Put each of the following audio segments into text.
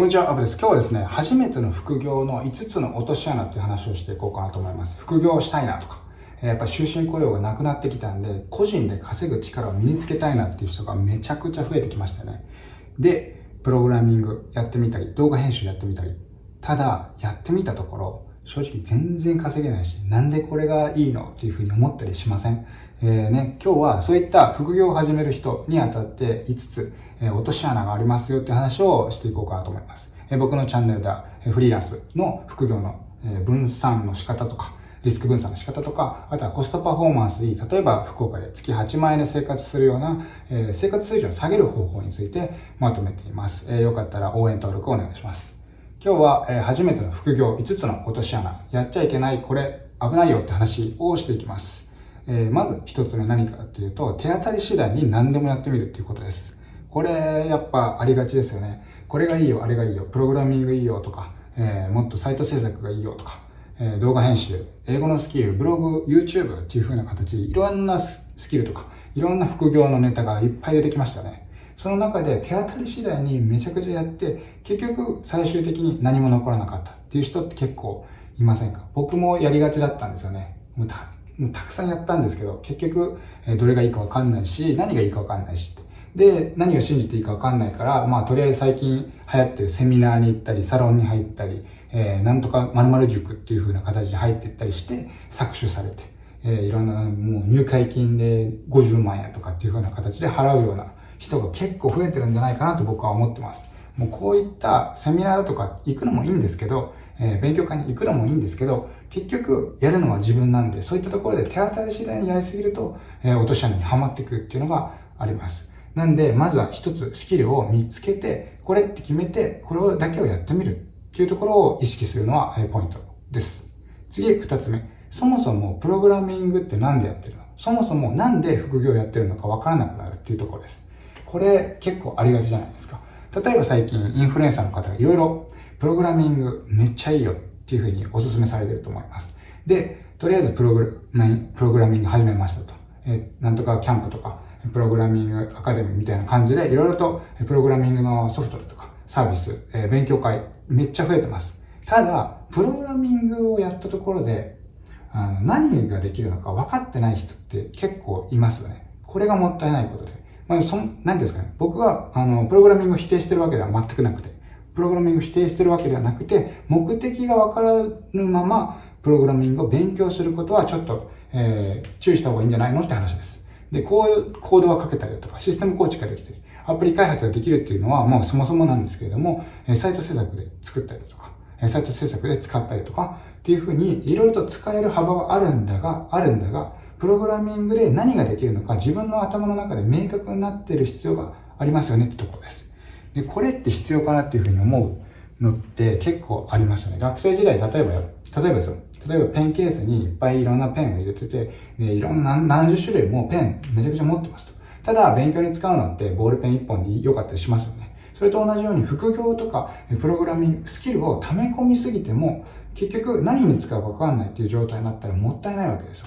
こんにちは、アブです。今日はですね、初めての副業の5つの落とし穴っていう話をしていこうかなと思います。副業をしたいなとか、やっぱ終身雇用がなくなってきたんで、個人で稼ぐ力を身につけたいなっていう人がめちゃくちゃ増えてきましたよね。で、プログラミングやってみたり、動画編集やってみたり。ただ、やってみたところ、正直全然稼げないし、なんでこれがいいのっていうふうに思ったりしません？えー、ね、今日はそういった副業を始める人にあたって5つ、え、落とし穴がありますよって話をしていこうかなと思います。え、僕のチャンネルでは、えフリーランスの副業の、え分散の仕方とか、リスク分散の仕方とか、あとはコストパフォーマンスいい、例えば福岡で月8万円で生活するような、え、生活水準を下げる方法についてまとめています。えー、よかったら応援登録をお願いします。今日は、え、初めての副業5つの落とし穴、やっちゃいけない、これ危ないよって話をしていきます。え、まず一つ目何かっていうと、手当たり次第に何でもやってみるっていうことです。これ、やっぱありがちですよね。これがいいよ、あれがいいよ、プログラミングいいよとか、えー、もっとサイト制作がいいよとか、えー、動画編集、英語のスキル、ブログ、YouTube っていう風な形でいろんなスキルとか、いろんな副業のネタがいっぱい出てきましたね。その中で手当たり次第にめちゃくちゃやって、結局最終的に何も残らなかったっていう人って結構いませんか？僕もやりがちだったんですよね。もうたくさんやったんですけど、結局、えどれがいいかわかんないし、何がいいかわかんないしって。で、何を信じていいかわかんないから、まあ、とりあえず最近流行ってるセミナーに行ったり、サロンに入ったり、えー、なんとか〇〇塾っていう風な形で入っていったりして、搾取されて、えー、いろんな、もう入会金で50万円とかっていう風な形で払うような人が結構増えてるんじゃないかなと僕は思ってます。もうこういったセミナーだとか行くのもいいんですけど、えー、勉強会に行くのもいいんですけど、結局やるのは自分なんで、そういったところで手当たり次第にやりすぎると、えー、落とし穴にはまっていくっていうのがあります。なんで、まずは一つスキルを見つけて、これって決めて、これだけをやってみるっていうところを意識するのは、ポイントです。次、二つ目。そもそもプログラミングって何でやってるの？そもそもなんで副業やってるのかわからなくなるっていうところです。これ結構ありがちじゃないですか。例えば最近インフルエンサーの方がいろいろプログラミングめっちゃいいよっていうふうにお勧めされてると思います。で、とりあえずプログラプログラミング始めましたと。えなんとかキャンプとか、プログラミングアカデミーみたいな感じで、いろいろとプログラミングのソフトとかサービス、え勉強会めっちゃ増えてます。ただ、プログラミングをやったところで、あの何ができるのか分かってない人って結構いますよね。これがもったいないことで。まあ、そん、何ですかね。僕は、あの、プログラミングを否定してるわけでは全くなくて、プログラミングを否定してるわけではなくて、目的がわからぬまま、プログラミングを勉強することはちょっと、えー、注意した方がいいんじゃないのって話です。で、こういうコードは書けたりだとか、システム構築ができたり、アプリ開発ができるっていうのは、もうそもそもなんですけれども、サイト制作で作ったりだとか、サイト制作で使ったりとか、っていうふうに、いろいろと使える幅はあるんだが、あるんだが、プログラミングで何ができるのか自分の頭の中で明確になっている必要がありますよねってところです。で、これって必要かなっていうふうに思うのって結構ありますよね。学生時代、例えば、例えばですよ。例えばペンケースにいっぱいいろんなペンを入れてて、でいろんな何十種類もペンめちゃくちゃ持ってますと。ただ、勉強に使うのってボールペン1本で良かったりしますよね。それと同じように副業とかプログラミング、スキルを溜め込みすぎても、結局何に使うかわかんないっていう状態になったらもったいないわけですよ。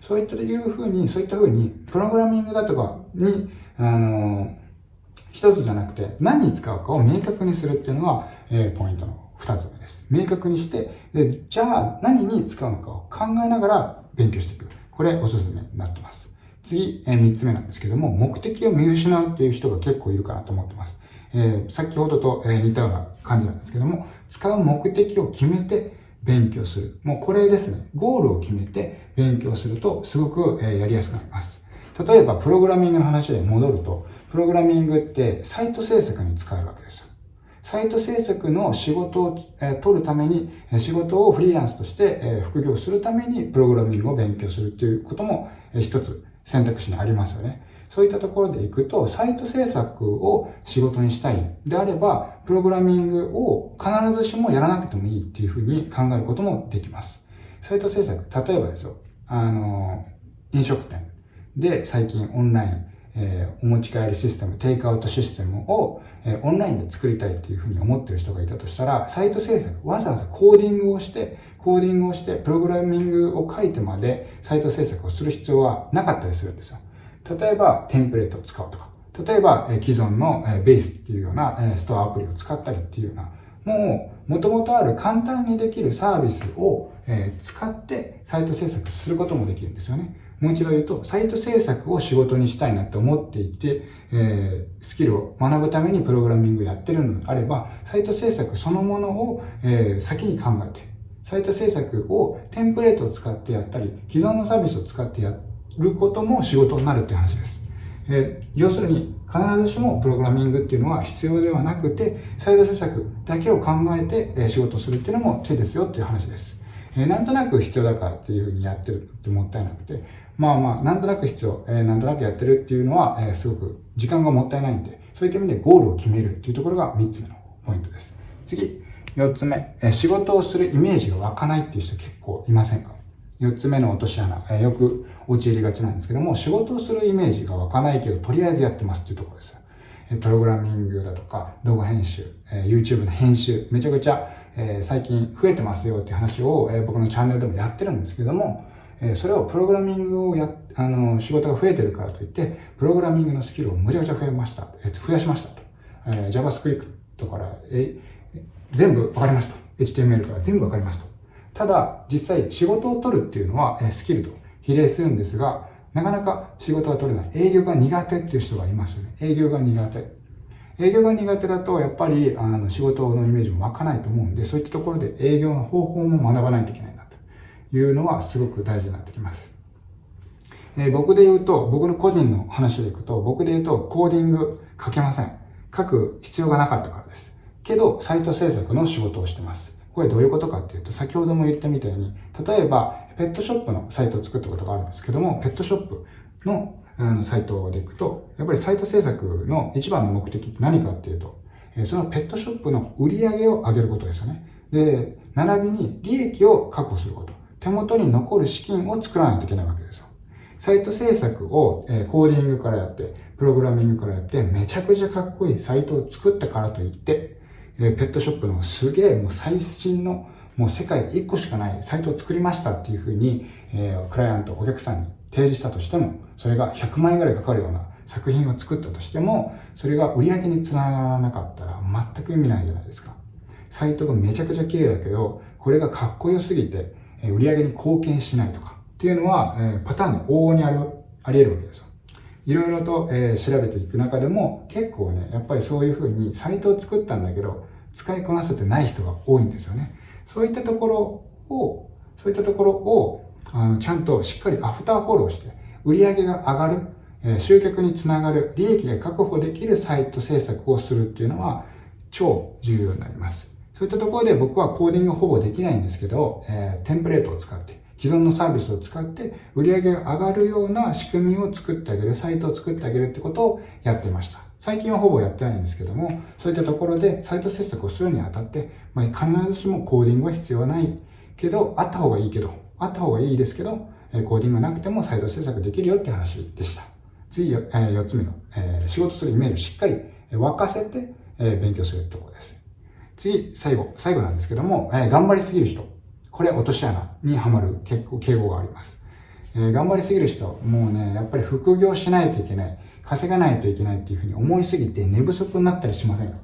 そういったというふうに、そういったふうに、プログラミングだとかに、あの、一つじゃなくて、何に使うかを明確にするっていうのが、えー、ポイントの二つ目です。明確にして、で、じゃあ何に使うのかを考えながら勉強していく。これおすすめになってます。次、えー、三つ目なんですけども、目的を見失うっていう人が結構いるかなと思ってます。えー、先ほどと、えー、似たような感じなんですけども、使う目的を決めて、勉強する。もうこれですね。ゴールを決めて勉強するとすごくやりやすくなります。例えば、プログラミングの話で戻ると、プログラミングってサイト制作に使えるわけですよ。サイト制作の仕事を、取るために、仕事をフリーランスとして、副業するためにプログラミングを勉強するっていうことも、一つ選択肢にありますよね。そういったところで行くと、サイト制作を仕事にしたいであれば、プログラミングを必ずしもやらなくてもいいっていうふうに考えることもできます。サイト制作、例えばですよ、あの、飲食店で最近オンライン、えー、お持ち帰りシステム、テイクアウトシステムを、え、オンラインで作りたいっていうふうに思ってる人がいたとしたら、サイト制作、わざわざコーディングをして、コーディングをして、プログラミングを書いてまでサイト制作をする必要はなかったりするんですよ。例えば、テンプレートを使うとか、例えば、既存の、ベースっていうような、ストアアプリを使ったりっていうような、もう、もともとある簡単にできるサービスを、使ってサイト制作することもできるんですよね。もう一度言うと、サイト制作を仕事にしたいなって思っていて、えー、スキルを学ぶためにプログラミングやってるのであれば、サイト制作そのものを、えー、先に考えて、サイト制作をテンプレートを使ってやったり、既存のサービスを使ってやることも仕事になるって話です。えー、要するに、必ずしもプログラミングっていうのは必要ではなくて、サイト制作だけを考えて、え仕事するっていうのも手ですよっていう話です。えー、なんとなく必要だからっていうふうにやってるってもったいなくて、まあまあ、なんとなく必要、えー、なんとなくやってるっていうのは、えー、すごく時間がもったいないんで、そういった意味でゴールを決めるっていうところが3つ目のポイントです。次、4つ目、えー、仕事をするイメージが湧かないっていう人結構いませんか ?4 つ目の落とし穴、えー、よく陥りがちなんですけども、仕事をするイメージが湧かないけど、とりあえずやってますっていうところです。プログラミングだとか、動画編集、え YouTube の編集、めちゃくちゃ、え最近増えてますよって話を、え僕のチャンネルでもやってるんですけども、えそれをプログラミングをや、あの、仕事が増えてるからといって、プログラミングのスキルをむちゃくちゃ増えました。え増やしましたと。え JavaScript から、え、全部わかりますと。HTML から全部わかりますと。ただ、実際仕事を取るっていうのは、えスキルと比例するんですが、なかなか仕事が取れない。営業が苦手っていう人がいますよね。営業が苦手。営業が苦手だと、やっぱり、あの、仕事のイメージも湧かないと思うんで、そういったところで営業の方法も学ばないといけないな。いうのはすごく大事になってきます。えー、僕で言うと、僕の個人の話でいくと、僕で言うとコーディング書けません。書く必要がなかったからです。けど、サイト制作の仕事をしてます。これどういうことかっていうと、先ほども言ったみたいに、例えば、ペットショップのサイトを作ったことがあるんですけども、ペットショップのあのサイトでいくと、やっぱりサイト制作の一番の目的って何かっていうと、そのペットショップの売り上げを上げることですよね。で、並びに利益を確保すること。手元に残る資金を作らないといけないわけですよ。サイト制作を、えコーディングからやって、プログラミングからやって、めちゃくちゃかっこいいサイトを作ったからといって、えペットショップのすげえもう最新のもう世界で1個しかないサイトを作りましたっていうふうに、え、クライアント、お客さんに提示したとしても、それが100万円ぐらいかかるような作品を作ったとしても、それが売り上げにつながらなかったら全く意味ないじゃないですか。サイトがめちゃくちゃ綺麗だけど、これがかっこよすぎて、売上に貢献しないとかっていうのは、えパターンで往々にありあり得るわけですよ。いろいろと、え調べていく中でも結構ね、やっぱりそういうふうにサイトを作ったんだけど、使いこなせてない人が多いんですよね。そういったところを、そういったところを、あのちゃんとしっかりアフターフォローして、売り上げが上がる、え集客につながる、利益が確保できるサイト制作をするっていうのは超重要になります。そういったところで僕はコーディングほぼできないんですけど、えー、テンプレートを使って、既存のサービスを使って売り上げが上がるような仕組みを作ってあげる、サイトを作ってあげるってことをやってました。最近はほぼやってないんですけども、そういったところでサイト制作をするにあたって、まあ、必ずしもコーディングは必要ないけど、あった方がいいけど、あった方がいいですけど、コーディングなくてもサイト制作できるよって話でした。次、4つ目の、えー、仕事するイメージをしっかり沸かせて、えー、勉強するってことです。次、最後、最後なんですけども、えー、頑張りすぎる人。これ、落とし穴にはまる結構敬語があります。えー、頑張りすぎる人、もうね、やっぱり副業しないといけない、稼がないといけないっていうふうに思いすぎて寝不足になったりしませんか？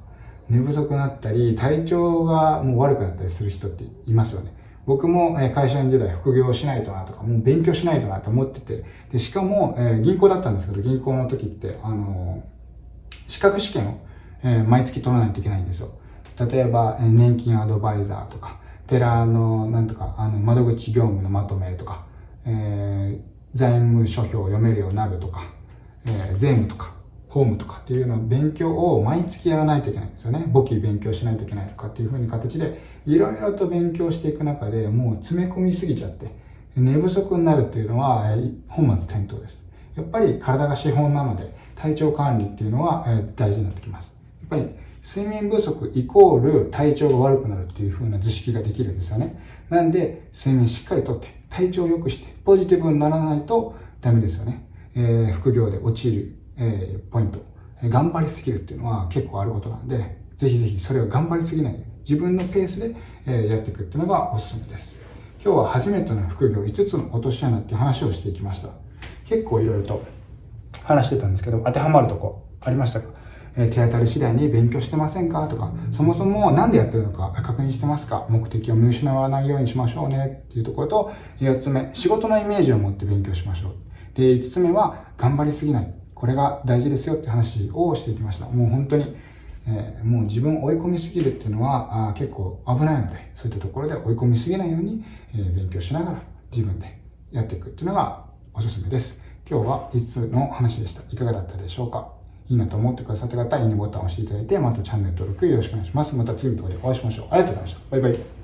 寝不足になったり、体調がもう悪くなったりする人っていますよね。僕も会社員時代副業しないとなとか、もう勉強しないとなと思ってて、で、しかも、えー、銀行だったんですけど、銀行の時って、あのー、資格試験を、えー、毎月取らないといけないんですよ。例えば、年金アドバイザーとか、寺の、なんとか、あの、窓口業務のまとめとか、えー、財務諸表を読めるようになるとか、えー、税務とか、法務とかっていうのを勉強を毎月やらないといけないんですよね。簿記勉強しないといけないとかっていう風に形で、いろいろと勉強していく中でもう詰め込みすぎちゃって、寝不足になるっていうのは、本末転倒です。やっぱり体が資本なので、体調管理っていうのは大事になってきます。やっぱり睡眠不足イコール体調が悪くなるっていう風な図式ができるんですよね。なんで、睡眠しっかりとって、体調を良くして、ポジティブにならないとダメですよね。えー、副業で陥る、えー、ポイント。頑張りすぎるっていうのは結構あることなんで、ぜひぜひそれを頑張りすぎない、自分のペースで、えやっていくっていうのがおすすめです。今日は初めての副業5つの落とし穴っていう話をしていきました。結構いろいろと話してたんですけど、当てはまるとこありましたか？え手当たり次第に勉強してませんか？とか、そもそも何でやってるのか確認してますか？目的を見失わないようにしましょうねっていうところと、4つ目、仕事のイメージを持って勉強しましょう。で、5つ目は、頑張りすぎない。これが大事ですよって話をしていきました。もう本当に、えー、もう自分を追い込みすぎるっていうのはあ結構危ないので、そういったところで追い込みすぎないように、えー、勉強しながら自分でやっていくっていうのがおすすめです。今日は5つの話でした。いかがだったでしょうか？いいなと思ってくださった方は、いいねボタンを押していただいて、またチャンネル登録よろしくお願いします。また次の動画でお会いしましょう。ありがとうございました。バイバイ。